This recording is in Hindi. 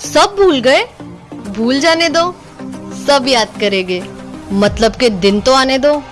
सब भूल गए। भूल जाने दो। सब याद करेंगे। मतलब के दिन तो आने दो।